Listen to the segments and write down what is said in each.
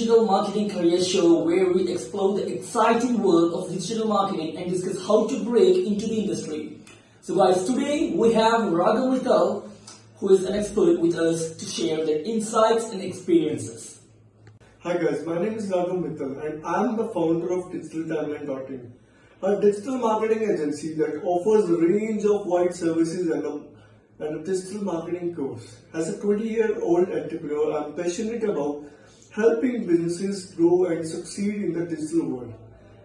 Digital Marketing Career Show where we explore the exciting world of digital marketing and discuss how to break into the industry. So guys, today we have Raghav Mittal who is an expert with us to share their insights and experiences. Hi guys, my name is Raghav Mittal and I am the founder of DigitalTimeline.in, a digital marketing agency that offers a range of wide services and a, and a digital marketing course. As a 20-year-old entrepreneur, I am passionate about helping businesses grow and succeed in the digital world.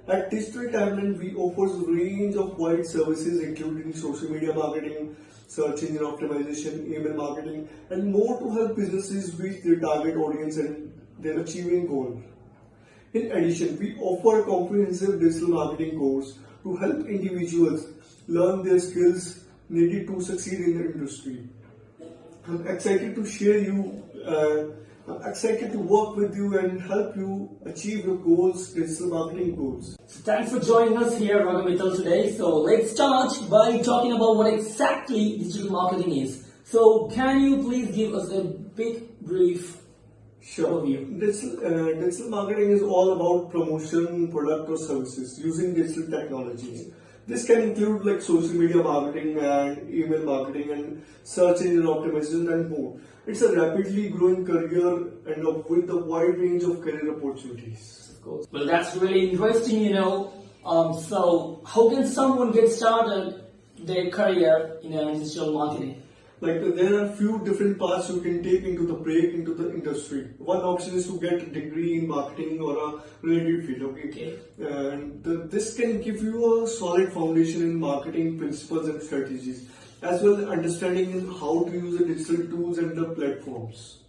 At Digital Timeline, we offer a range of wide services including social media marketing, search engine optimization, email marketing, and more to help businesses reach their target audience and their achieving goal. In addition, we offer a comprehensive digital marketing course to help individuals learn their skills needed to succeed in the industry. I'm excited to share you, uh, excited to work with you and help you achieve your goals, digital marketing goals. So thanks for joining us here Raghav Mittal today. So let's start by talking about what exactly digital marketing is. So can you please give us a big brief Sure. overview? Digital, uh, digital marketing is all about promotion, product or services using digital technologies. This can include like social media marketing and email marketing and search engine optimization and more. It's a rapidly growing career and with a wide range of career opportunities. Of course. Well, that's really interesting, you know. Um, so, how can someone get started their career in digital marketing? Like there are few different paths you can take into the break into the industry. One option is to get a degree in marketing or a related field. Okay, Okay. and the, this can give you a solid foundation in marketing principles and strategies, as well as understanding in how to use the digital tools and the platforms.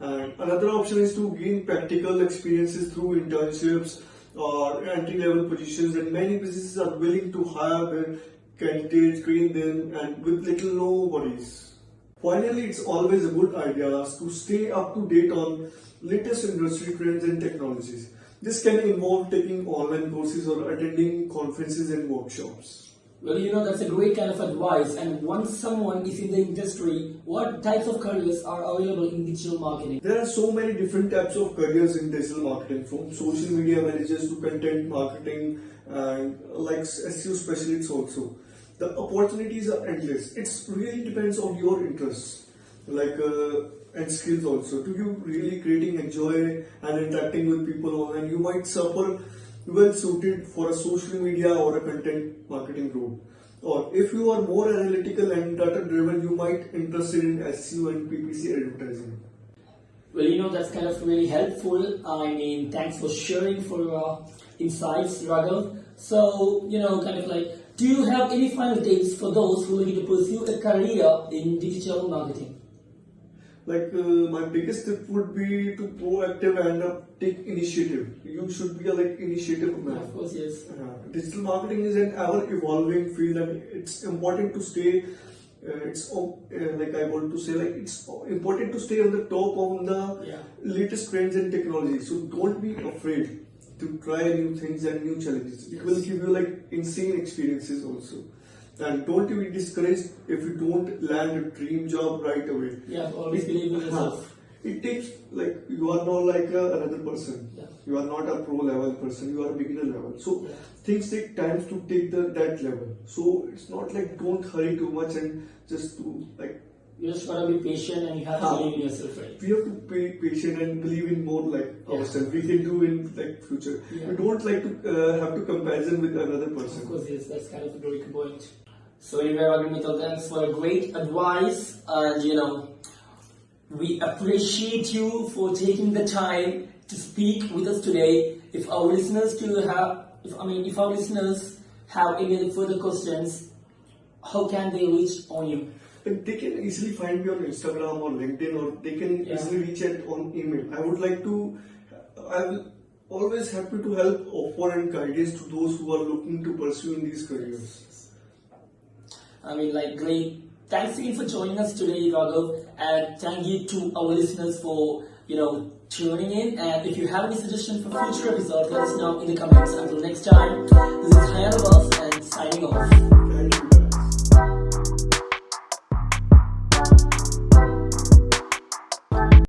And another option is to gain practical experiences through internships or entry level positions, and many businesses are willing to hire candidates, train them, and with little no worries. Finally, it's always a good idea to stay up to date on latest industry trends and technologies. This can involve taking online courses or attending conferences and workshops. Well, you know, that's a great kind of advice. And once someone is in the industry, what types of careers are available in digital marketing? There are so many different types of careers in digital marketing, from social media managers to content marketing and like SEO specialists also. The opportunities are endless. It really depends on your interests, like uh, and skills also. Do you really creating enjoy and interacting with people online? You might suffer well suited for a social media or a content marketing role. Or if you are more analytical and data driven, you might interested in SEO and PPC advertising. Well, you know, that's kind of really helpful. I mean, thanks for sharing for your insights, Raghav. So, you know, kind of like, do you have any final tips for those who are looking to pursue a career in digital marketing? Like uh, my biggest tip would be to be proactive and uh, take initiative. You should be a like initiative man. Of course, yes. Uh, digital marketing is an ever evolving field and it's important to stay uh, it's uh, like I want to say like it's important to stay on the top of the Yeah. latest trends and technology. So don't be afraid to try new things and new challenges. It will give you like insane experiences also. And don't be discouraged if you don't land a dream job right away. Yeah, always believe in yourself. It takes like you are not like a, another person. Yeah. You are not a pro level person. You are a beginner level. So Yeah. things take time to take the that level. So it's not like don't hurry too much and just do like You just gotta be patient and you have to believe in yourself, right? we have to be patient and believe in more like Yeah. ourselves. We can do in like future. Yeah. We don't like to uh, have to comparison with another Of person. course, yes, that's kind of a good point. So anyway, Raghav Mittal, thanks for great advice and you know, we appreciate you for taking the time to speak with us today. If our listeners to have, if I mean, if our listeners have any further questions, how can they reach on you? They can easily find me on Instagram or LinkedIn or they can Yeah. easily reach out on email. I would like to, I will always happy to help offer and guidance to those who are looking to pursue in these careers. I mean, like, great. Thanks again for joining us today, Raghav, and thank you to our listeners for, you know, tuning in. And if you have any suggestions for future episodes, let us know in the comments. Until next time, this is Hayan Abbas, and